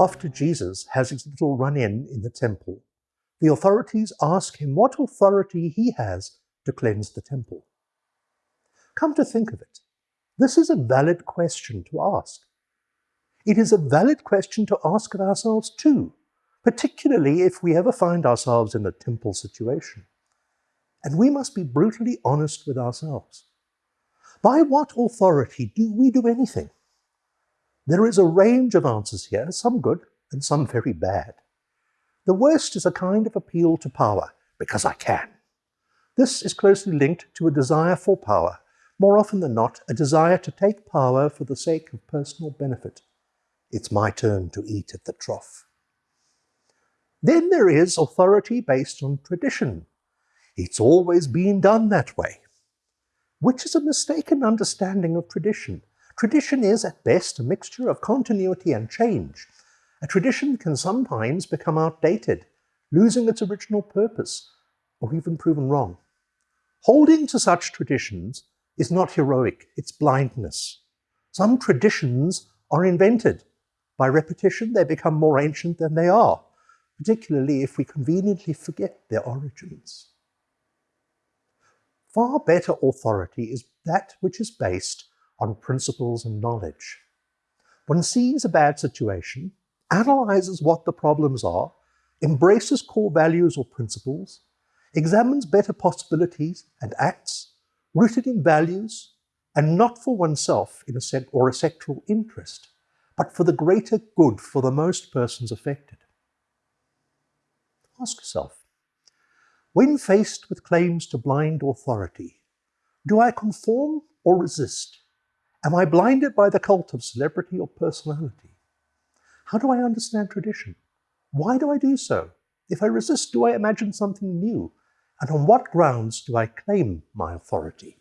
After Jesus has his little run-in in the temple, the authorities ask him what authority he has to cleanse the temple. Come to think of it, this is a valid question to ask. It is a valid question to ask of ourselves too, particularly if we ever find ourselves in a temple situation. And we must be brutally honest with ourselves. By what authority do we do anything? There is a range of answers here, some good and some very bad. The worst is a kind of appeal to power, because I can. This is closely linked to a desire for power, more often than not, a desire to take power for the sake of personal benefit. It's my turn to eat at the trough. Then there is authority based on tradition. It's always been done that way, which is a mistaken understanding of tradition. Tradition is, at best, a mixture of continuity and change. A tradition can sometimes become outdated, losing its original purpose, or even proven wrong. Holding to such traditions is not heroic, it's blindness. Some traditions are invented. By repetition, they become more ancient than they are, particularly if we conveniently forget their origins. Far better authority is that which is based on principles and knowledge. One sees a bad situation, analyzes what the problems are, embraces core values or principles, examines better possibilities and acts rooted in values and not for oneself in a or a sectoral interest, but for the greater good for the most persons affected. Ask yourself, when faced with claims to blind authority, do I conform or resist? Am I blinded by the cult of celebrity or personality? How do I understand tradition? Why do I do so? If I resist, do I imagine something new? And on what grounds do I claim my authority?